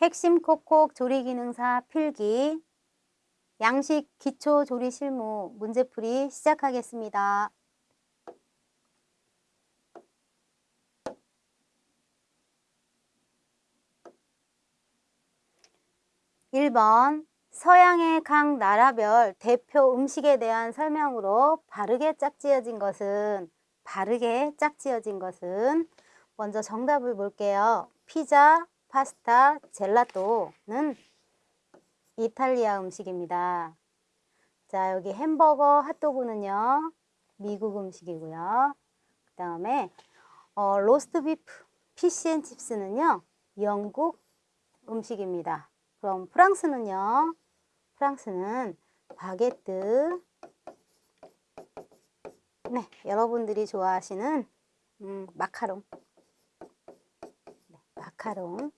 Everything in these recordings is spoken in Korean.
핵심 콕콕 조리기능사 필기 양식 기초 조리 실무 문제풀이 시작하겠습니다. 1번 서양의 각 나라별 대표 음식에 대한 설명으로 바르게 짝지어진 것은 바르게 짝지어진 것은 먼저 정답을 볼게요. 피자, 파스타, 젤라또는 이탈리아 음식입니다. 자, 여기 햄버거, 핫도그는요. 미국 음식이고요. 그 다음에 어, 로스트 비프, 피시앤칩스는요. 영국 음식입니다. 그럼 프랑스는요. 프랑스는 바게트. 네, 여러분들이 좋아하시는 음, 마카롱. 네, 마카롱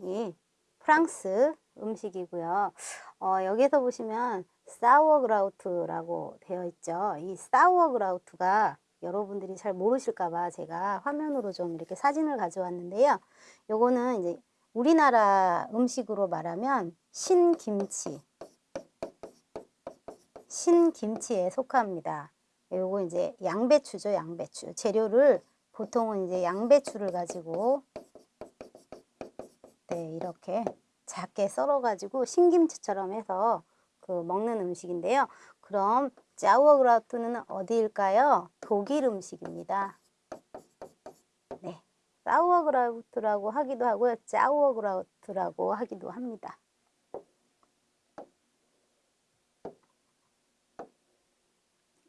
이 프랑스 음식이고요. 어, 여기서 보시면 사워그라우트라고 되어 있죠. 이 사워그라우트가 여러분들이 잘 모르실까봐 제가 화면으로 좀 이렇게 사진을 가져왔는데요. 요거는 이제 우리나라 음식으로 말하면 신김치 신김치에 속합니다. 요거 이제 양배추죠 양배추 재료를 보통은 이제 양배추를 가지고 네 이렇게 작게 썰어 가지고 신김치처럼 해서 그 먹는 음식인데요 그럼 짜우어그라우트는 어디일까요 독일 음식입니다 사우어그라우트라고 하기도 하고요. 짜우어그라우트라고 하기도 합니다.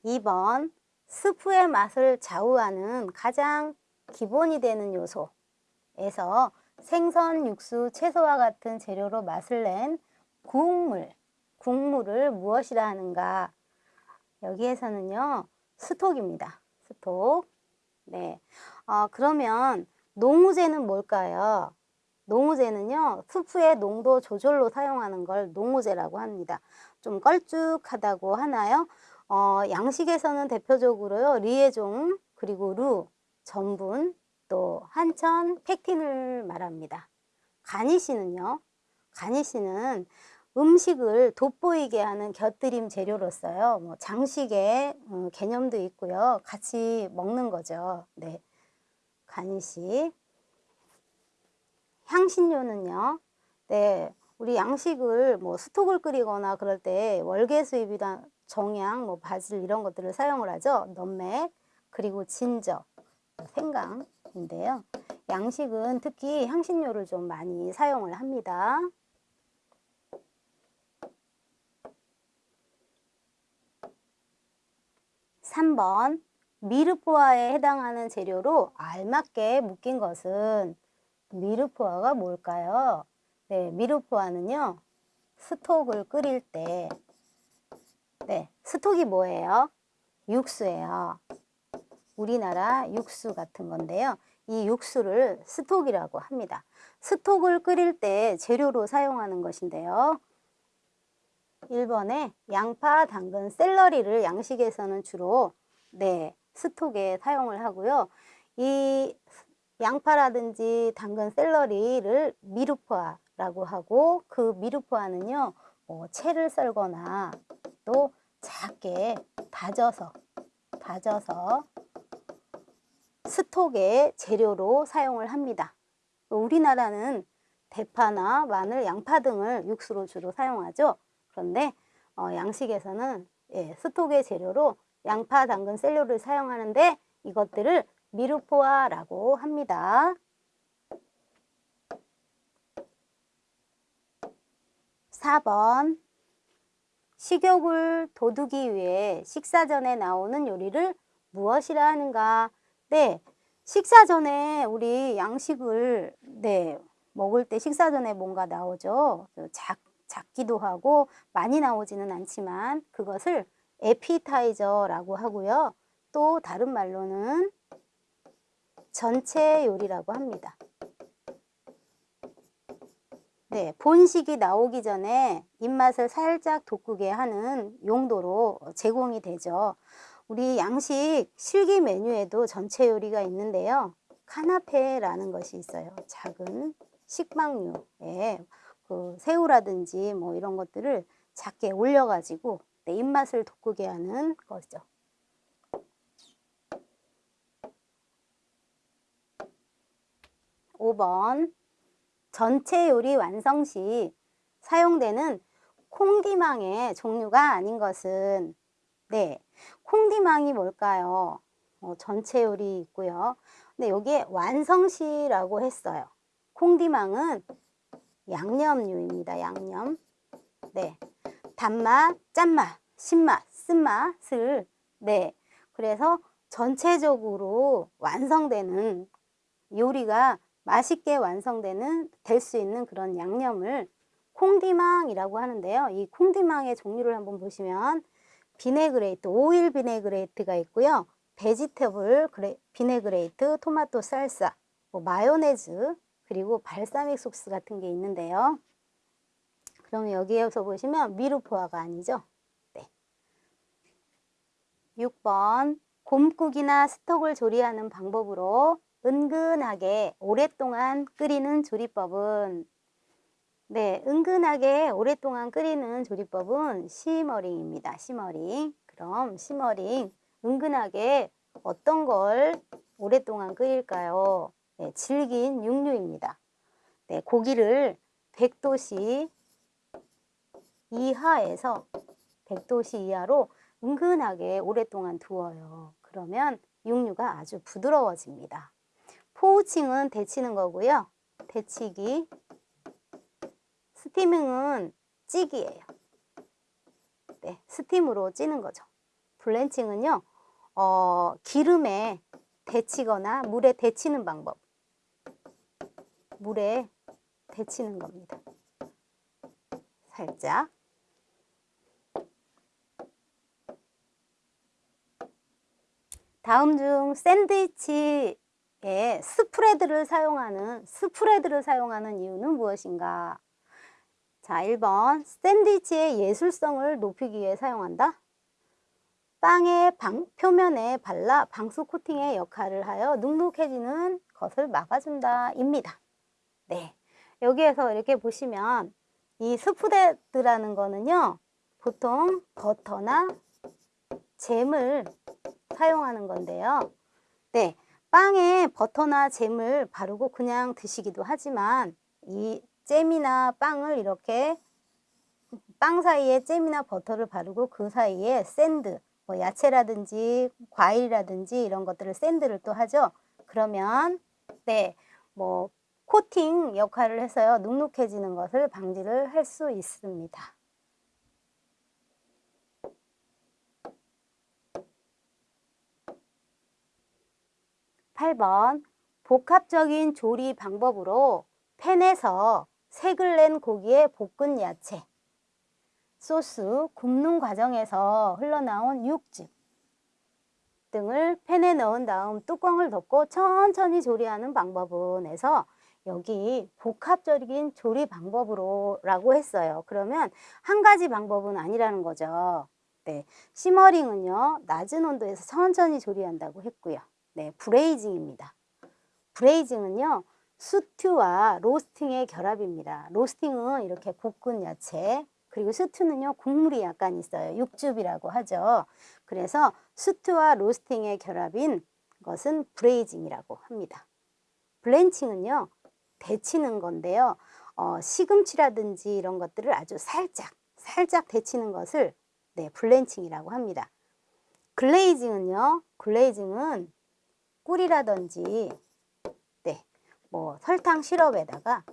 (2번) 스프의 맛을 좌우하는 가장 기본이 되는 요소에서 생선, 육수, 채소와 같은 재료로 맛을 낸 국물, 국물을 무엇이라 하는가? 여기에서는요, 스톡입니다. 스톡. 네. 어, 그러면 농우제는 뭘까요? 농우제는요. 수프의 농도 조절로 사용하는 걸 농우제라고 합니다. 좀 걸쭉하다고 하나요? 어, 양식에서는 대표적으로요. 리에종 그리고 루, 전분, 또 한천, 팩틴을 말합니다. 가니시는요. 가니시는 음식을 돋보이게 하는 곁들임 재료로서요. 뭐 장식의 음, 개념도 있고요. 같이 먹는 거죠. 네. 간식 향신료는요 네 우리 양식을 뭐 스톡을 끓이거나 그럴 때 월계 수입이나 정향 뭐 바질 이런 것들을 사용을 하죠 넘맥 그리고 진저 생강 인데요 양식은 특히 향신료를 좀 많이 사용을 합니다 3번 미르포화에 해당하는 재료로 알맞게 묶인 것은 미르포화가 뭘까요? 네, 미르포화는요. 스톡을 끓일 때 네, 스톡이 뭐예요? 육수예요. 우리나라 육수 같은 건데요. 이 육수를 스톡이라고 합니다. 스톡을 끓일 때 재료로 사용하는 것인데요. 1번에 양파, 당근, 샐러리를 양식에서는 주로 네, 스톡에 사용을 하고요. 이 양파라든지 당근, 샐러리를 미루포아라고 하고 그 미루포아는요. 뭐 채를 썰거나 또 작게 다져서 다져서 스톡의 재료로 사용을 합니다. 우리나라는 대파나 마늘, 양파 등을 육수로 주로 사용하죠. 그런데 어, 양식에서는 예, 스톡의 재료로 양파, 당근, 셀료를 사용하는데 이것들을 미루포아라고 합니다. 4번 식욕을 돋우기 위해 식사 전에 나오는 요리를 무엇이라 하는가? 네, 식사 전에 우리 양식을 네 먹을 때 식사 전에 뭔가 나오죠. 작, 작기도 하고 많이 나오지는 않지만 그것을 에피타이저라고 하고요. 또 다른 말로는 전체 요리라고 합니다. 네, 본식이 나오기 전에 입맛을 살짝 돋구게 하는 용도로 제공이 되죠. 우리 양식 실기 메뉴에도 전체 요리가 있는데요. 카나페라는 것이 있어요. 작은 식빵류에 그 새우라든지 뭐 이런 것들을 작게 올려가지고 내 입맛을 돋구게 하는 거죠. 5번 전체 요리 완성 시 사용되는 콩디망의 종류가 아닌 것은 네, 콩디망이 뭘까요? 어, 전체 요리 있고요. 근데 여기에 완성시라고 했어요. condiment은 양념류입니다. 양념. 네. 단맛, 짠맛, 신맛, 쓴맛을 네. 그래서 전체적으로 완성되는 요리가 맛있게 완성되는 될 수 있는 그런 양념을 condiment이라고 하는데요. 이 condiment의 종류를 한번 보시면 vinaigrette, 오일 vinaigrette가 있고요. vegetable vinaigrette, 토마토 살사, 뭐 마요네즈, 그리고 발사믹 소스 같은 게 있는데요. 그러면 여기에서 보시면 mirepoix가 아니죠. 네. 6번 곰국이나 stock을 조리하는 방법으로 은근하게 오랫동안 끓이는 조리법은 네, 은근하게 오랫동안 끓이는 조리법은 simmering입니다. simmering. 그럼 simmering 은근하게 어떤 걸 오랫동안 끓일까요? 네, 질긴 육류입니다. 네, 고기를 100도씨 이하에서 100도씨 이하로 은근하게 오랫동안 두어요. 그러면 육류가 아주 부드러워집니다. 포우칭은 데치는 거고요. 데치기, 스티밍은 찌기예요. 네, 스팀으로 찌는 거죠. 블렌칭은요, 어, 기름에 데치거나 물에 데치는 방법. 물에 데치는 겁니다. 살짝. 다음 중 샌드위치에 스프레드를 사용하는 스프레드를 사용하는 이유는 무엇인가? 자, 1번 샌드위치의 예술성을 높이기 위해 사용한다. 빵의 방, 표면에 발라 방수 코팅의 역할을 하여 눅눅해지는 것을 막아준다 입니다. 네, 여기에서 이렇게 보시면 이 스프레드라는 거는요. 보통 버터나 잼을 사용하는 건데요. 네, 빵에 버터나 잼을 바르고 그냥 드시기도 하지만 이 잼이나 빵을 이렇게 빵 사이에 잼이나 버터를 바르고 그 사이에 샌드, 뭐 야채라든지 과일이라든지 이런 것들을 샌드를 또 하죠. 그러면 네, 뭐 코팅 역할을 해서요. 눅눅해지는 것을 방지를 할 수 있습니다. 8번 복합적인 조리 방법으로 팬에서 색을 낸 고기에 볶은 야채, 소스, 굽는 과정에서 흘러나온 육즙 등을 팬에 넣은 다음 뚜껑을 덮고 천천히 조리하는 방법은 해서 여기 복합적인 조리 방법으로 라고 했어요. 그러면 한 가지 방법은 아니라는 거죠. 네, simmering은요 낮은 온도에서 천천히 조리한다고 했고요. 네, braising입니다. braising은요 스튜와 roasting의 결합입니다. roasting은 이렇게 볶은 야채, 그리고 스튜는요 국물이 약간 있어요. 육즙이라고 하죠. 그래서 스튜와 roasting의 결합인 것은 braising이라고 합니다. blanching은요 데치는 건데요. 어, 시금치라든지 이런 것들을 아주 살짝 살짝 데치는 것을 네, 블렌칭이라고 합니다. 글레이징은요. 글레이징은 꿀이라든지 네, 뭐 설탕 시럽에다가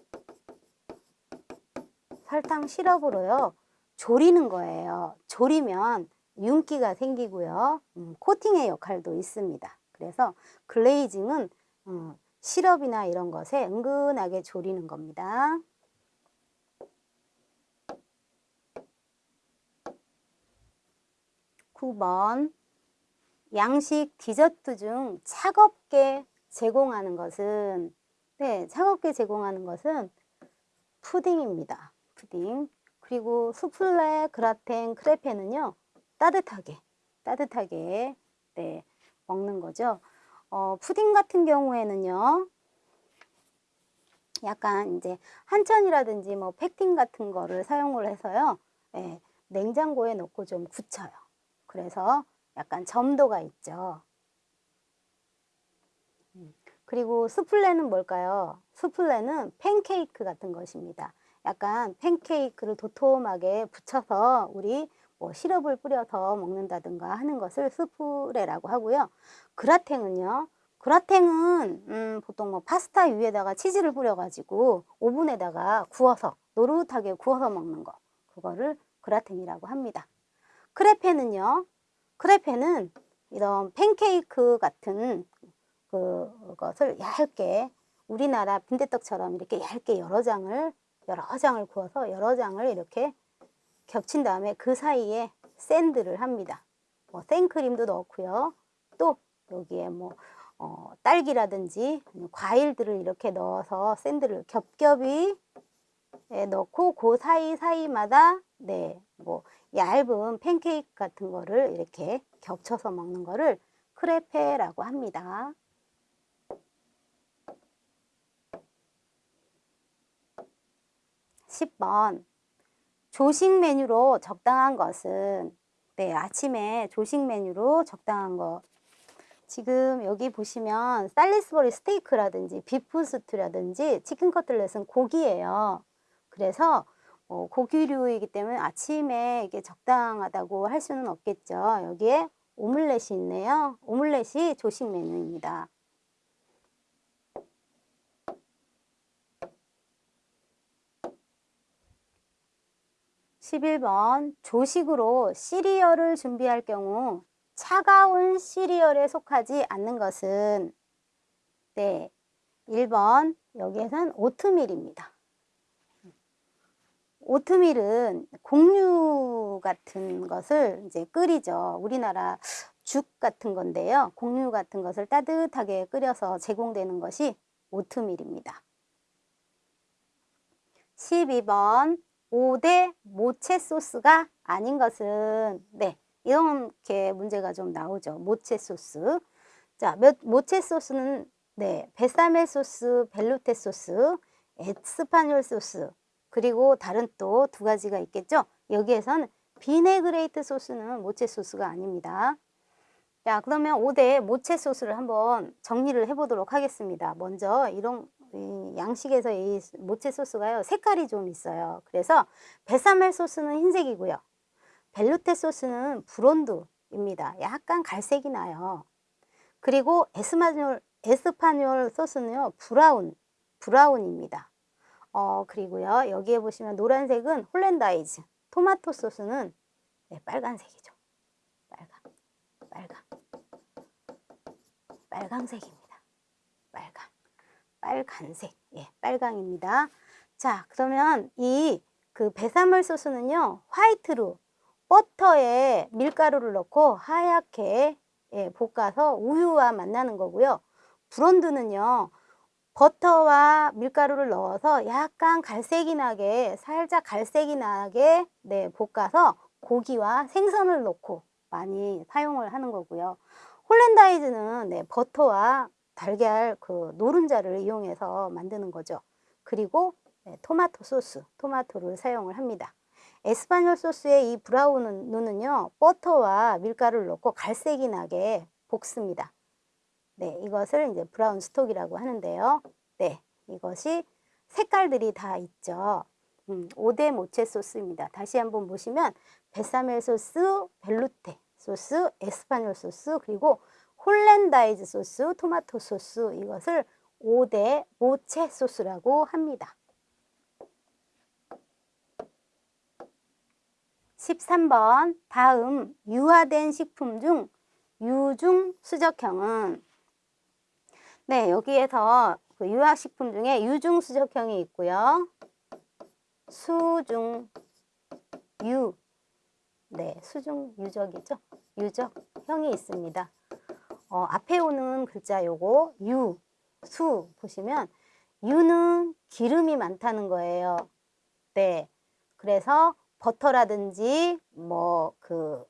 설탕 시럽으로요. 조리는 거예요. 조리면 윤기가 생기고요. 음, 코팅의 역할도 있습니다. 그래서 글레이징은 음, 시럽이나 이런 것에 은근하게 조리는 겁니다. (9번) 양식 디저트 중 차갑게 제공하는 것은 네 차갑게 제공하는 것은 푸딩입니다 푸딩 그리고 수플레 그라텐 크레페는요 따뜻하게 따뜻하게 네 먹는 거죠 어, 푸딩 같은 경우에는요. 약간 이제 한천이라든지 뭐 펙틴 같은 거를 사용을 해서요. 예, 냉장고에 넣고 좀 굳혀요. 그래서 약간 점도가 있죠. 음, 그리고 수플레는 뭘까요? 수플레는 팬케이크 같은 것입니다. 약간 팬케이크를 도톰하게 붙여서 우리 뭐 시럽을 뿌려서 먹는다든가 하는 것을 수프레라고 하고요. 그라탱은요. 그라탱은 음, 보통 뭐 파스타 위에다가 치즈를 뿌려가지고 오븐에다가 구워서 노릇하게 구워서 먹는 거 그거를 그라탱이라고 합니다. 크레페는요. 크레페는 이런 팬케이크 같은 그것을 얇게 우리나라 빈대떡처럼 이렇게 얇게 여러 장을 여러 장을 구워서 여러 장을 이렇게 겹친 다음에 그 사이에 샌드를 합니다. 뭐 생크림도 넣고요. 또 여기에 뭐 어, 딸기라든지 과일들을 이렇게 넣어서 샌드를 겹겹이 예, 넣고 그 사이사이마다 네, 뭐 얇은 팬케이크 같은 거를 이렇게 겹쳐서 먹는 거를 크레페라고 합니다. 10번 조식 메뉴로 적당한 것은 네, 아침에 조식 메뉴로 적당한 것 지금 여기 보시면 살리스버리 스테이크라든지 비프 스튜라든지 치킨 커틀렛은 고기예요. 그래서 어, 고기류이기 때문에 아침에 이게 적당하다고 할 수는 없겠죠. 여기에 오믈렛이 있네요. 오믈렛이 조식 메뉴입니다. 11번 조식으로 시리얼을 준비할 경우 차가운 시리얼에 속하지 않는 것은 네 1번 여기에선 오트밀입니다. 오트밀은 곡류 같은 것을 이제 끓이죠. 우리나라 죽 같은 건데요. 곡류 같은 것을 따뜻하게 끓여서 제공되는 것이 오트밀입니다. 12번 5대 모체 소스가 아닌 것은 네 이렇게 문제가 좀 나오죠. 모체 소스. 자, 몇, 모체 소스는 네 베샤멜 소스, velouté 소스, espagnole 소스 그리고 다른 또 두 가지가 있겠죠. 여기에선 vinaigrette 소스는 모체 소스가 아닙니다. 자 그러면 5대 모체 소스를 한번 정리를 해보도록 하겠습니다. 먼저 이런 양식에서 이 모체 소스가요 색깔이 좀 있어요. 그래서 베샤멜 소스는 흰색이고요. velouté 소스는 blond입니다. 약간 갈색이 나요. 그리고 에스마뇰, espagnole 소스는요 brown brown입니다. 어 그리고요 여기에 보시면 노란색은 hollandaise 토마토 소스는 네, 빨간색이죠. 빨강 빨강 빨강색입니다. 빨강 빨간색, 예, 빨강입니다. 자, 그러면 이 그 배사물 소스는요, 화이트로 버터에 밀가루를 넣고 하얗게 예, 볶아서 우유와 만나는 거고요. 브론드는요, 버터와 밀가루를 넣어서 약간 갈색이 나게, 살짝 갈색이 나게 네, 볶아서 고기와 생선을 넣고 많이 사용을 하는 거고요. 홀랜다이즈는 네, 버터와 달걀 그 노른자를 이용해서 만드는 거죠. 그리고 네, 토마토 소스, 토마토를 사용을 합니다. espagnole 소스의 이 brown은요, 버터와 밀가루를 넣고 갈색이 나게 볶습니다. 네, 이것을 이제 brown stock이라고 하는데요. 네, 이것이 색깔들이 다 있죠. 음, 5대 모체 소스입니다. 다시 한번 보시면 베샤멜 소스, velouté 소스, espagnole 소스, 그리고 hollandaise 소스, 토마토 소스 이것을 5대 모체 소스라고 합니다. 13번 다음 유화된 식품 중 유중 수적형은 네 여기에서 그 유화식품 중에 유중 수적형이 있고요. 수중 유 네, 수중 유적이죠. 유적형이 있습니다. 어, 앞에 오는 글자 요거 유, 수 보시면 유는 기름이 많다는 거예요. 네. 그래서 버터라든지 뭐 그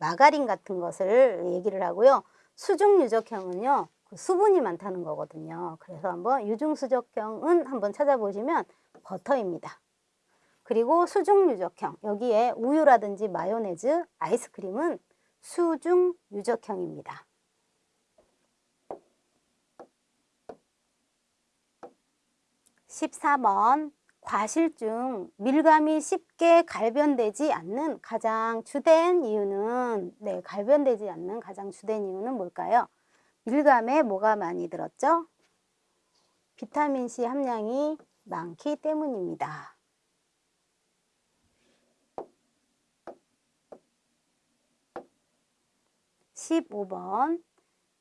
마가린 같은 것을 얘기를 하고요. 수중 유적형은요. 그 수분이 많다는 거거든요. 그래서 한번 유중 수적형은 한번 찾아보시면 버터입니다. 그리고 수중 유적형, 여기에 우유라든지 마요네즈, 아이스크림은 수중 유적형입니다. 14번 과실 중 밀감이 쉽게 갈변되지 않는 가장 주된 이유는 네, 갈변되지 않는 가장 주된 이유는 뭘까요? 밀감에 뭐가 많이 들었죠? 비타민C 함량이 많기 때문입니다. 15번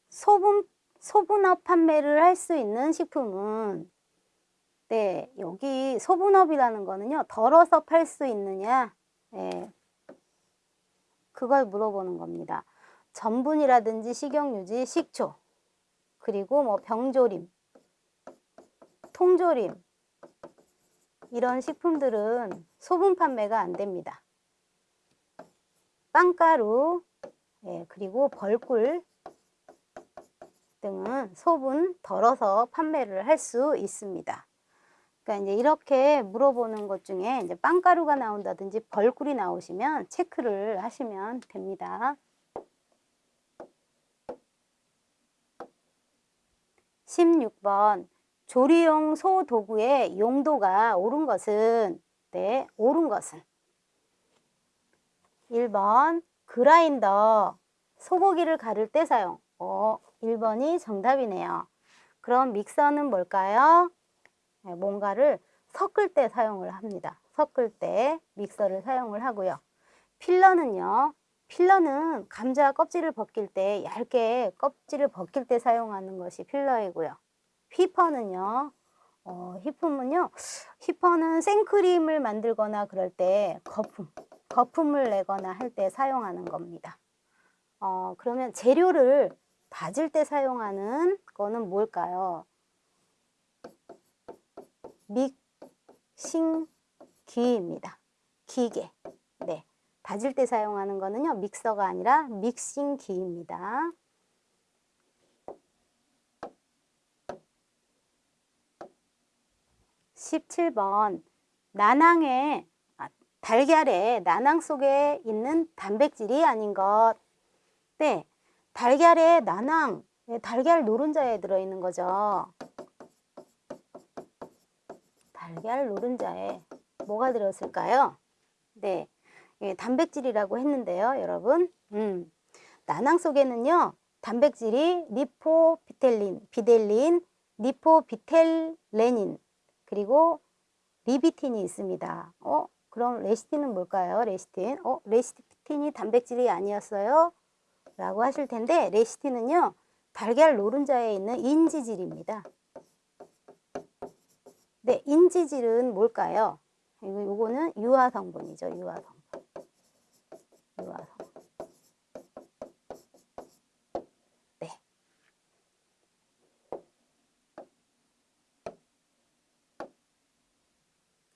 소분, 소분업 판매를 할 수 있는 식품은 네, 여기 소분업이라는 거는요. 덜어서 팔 수 있느냐 네, 그걸 물어보는 겁니다. 전분이라든지 식용유지, 식초 그리고 뭐 병조림, 통조림 이런 식품들은 소분 판매가 안 됩니다. 빵가루, 예, 그리고 벌꿀 등은 소분 덜어서 판매를 할 수 있습니다. 그러니까 이제 이렇게 물어보는 것 중에 이제 빵가루가 나온다든지 벌꿀이 나오시면 체크를 하시면 됩니다. 16번 조리용 소 도구의 용도가 옳은 것은 네, 옳은 것은 1번 그라인더 소고기를 가를 때 사용 어, 1번이 정답이네요. 그럼 믹서는 뭘까요? 네, 뭔가를 섞을 때 사용을 합니다. 섞을 때 믹서를 사용을 하고요. 필러는요. 필러는 감자 껍질을 벗길 때 얇게 껍질을 벗길 때 사용하는 것이 필러이고요. 휘퍼는요. 어, 휘품은요. 휘퍼는 생크림을 만들거나 그럴 때 거품, 거품을 내거나 할 때 사용하는 겁니다. 어, 그러면 재료를 다질 때 사용하는 거는 뭘까요? 믹싱기입니다. 기계. 네. 다질 때 사용하는 거는요. 믹서가 아니라 믹싱기입니다. (17번) 나낭의 아, 달걀의 나낭 속에 있는 단백질이 아닌 것. 네, 달걀의 나낭, 네, 달걀 노른자에 들어있는 거죠. 달걀 노른자에 뭐가 들었을까요? 네, 예, 단백질이라고 했는데요, 여러분. 음, 난황 속에는요, 단백질이 리포피텔린, 비델린, 리포비텔레닌, 그리고 리비틴이 있습니다. 어, 그럼 레시틴은 뭘까요? 레시틴. 어, 레시틴이 단백질이 아니었어요? 라고 하실 텐데, 레시틴은요, 달걀 노른자에 있는 인지질입니다. 네, 인지질은 뭘까요? 요거는 유화 성분이죠. 유화 성분. 유화 성분. 네.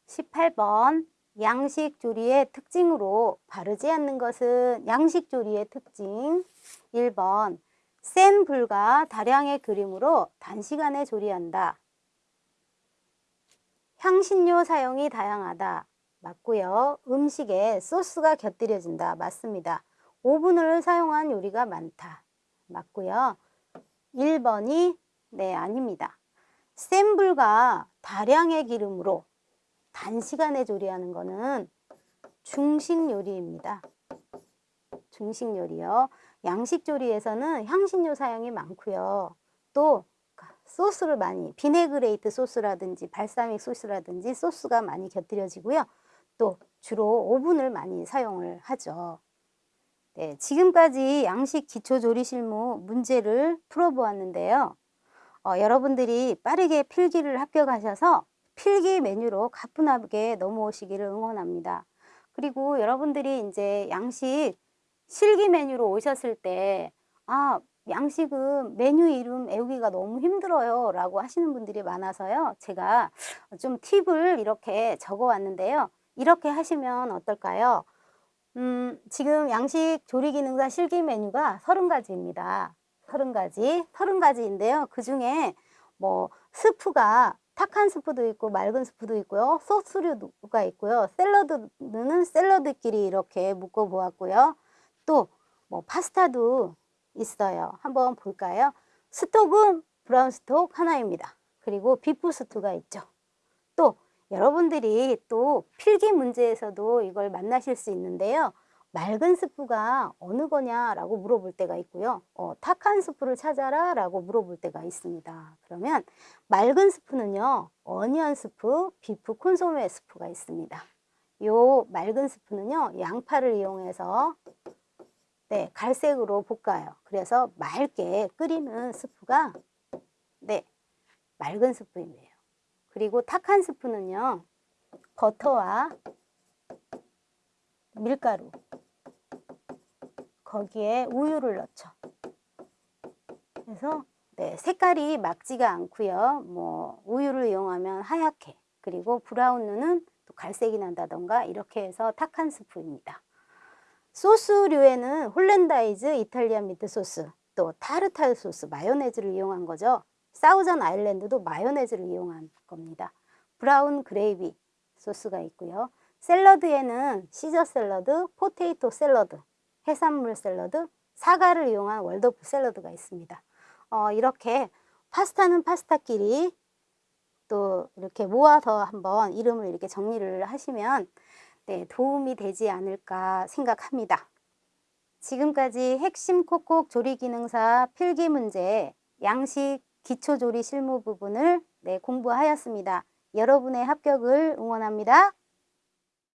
(18번) 양식 조리의 특징으로 바르지 않는 것은 양식 조리의 특징 1번 센 불과 다량의 그림으로 단시간에 조리한다. 향신료 사용이 다양하다. 맞고요. 음식에 소스가 곁들여진다. 맞습니다. 오븐을 사용한 요리가 많다. 맞고요. 1번이 네 아닙니다. 센 불과 다량의 기름으로 단시간에 조리하는 것은 중식 요리입니다. 중식 요리요. 양식 조리에서는 향신료 사용이 많고요. 또 소스를 많이 vinaigrette 소스라든지 발사믹 소스라든지 소스가 많이 곁들여지고요. 또 주로 오븐을 많이 사용을 하죠. 네, 지금까지 양식 기초조리 실무 문제를 풀어보았는데요. 어, 여러분들이 빠르게 필기를 합격하셔서 필기 메뉴로 가뿐하게 넘어오시기를 응원합니다. 그리고 여러분들이 이제 양식 실기 메뉴로 오셨을 때, 아, 양식은 메뉴 이름 외우기가 너무 힘들어요 라고 하시는 분들이 많아서요 제가 좀 팁을 이렇게 적어 왔는데요 이렇게 하시면 어떨까요 음, 지금 양식 조리 기능사 실기 메뉴가 30가지입니다 서른 가지, 서른 가지인데요. 그 중에 뭐 스프가 탁한 스프도 있고 맑은 스프도 있고요. 소스류가 있고요. 샐러드는 샐러드끼리 이렇게 묶어 보았고요. 또뭐 파스타도 있어요. 한번 볼까요? 스톡은 brown stock 하나입니다. 그리고 비프 스튜가 있죠. 또 여러분들이 또 필기 문제에서도 이걸 만나실 수 있는데요. 맑은 스프가 어느 거냐라고 물어볼 때가 있고요. 어, 탁한 스프를 찾아라 라고 물어볼 때가 있습니다. 그러면 맑은 스프는요. onion 스프, 비프 콘소메 스프가 있습니다. 요 맑은 스프는요. 양파를 이용해서 네, 갈색으로 볶아요. 그래서 맑게 끓이는 스프가 네, 맑은 스프이에요. 그리고 탁한 스프는요. 버터와 밀가루 거기에 우유를 넣죠. 그래서 네, 색깔이 막지가 않고요. 뭐 우유를 이용하면 하얗게 그리고 브라운은 또 갈색이 난다던가 이렇게 해서 탁한 스프입니다. 소스류에는 hollandaise Italian meat 소스 또 타르타르 소스 마요네즈를 이용한 거죠. 사우전 아일랜드도 마요네즈를 이용한 겁니다. brown gravy 소스가 있고요. 샐러드에는 시저 샐러드, 포테이토 샐러드, 해산물 샐러드, 사과를 이용한 Waldorf 샐러드가 있습니다. 어, 이렇게 파스타는 파스타끼리 또 이렇게 모아서 한번 이름을 이렇게 정리를 하시면 네, 도움이 되지 않을까 생각합니다. 지금까지 핵심 콕콕 조리기능사 필기 문제 양식 기초조리 실무 부분을 네, 공부하였습니다. 여러분의 합격을 응원합니다.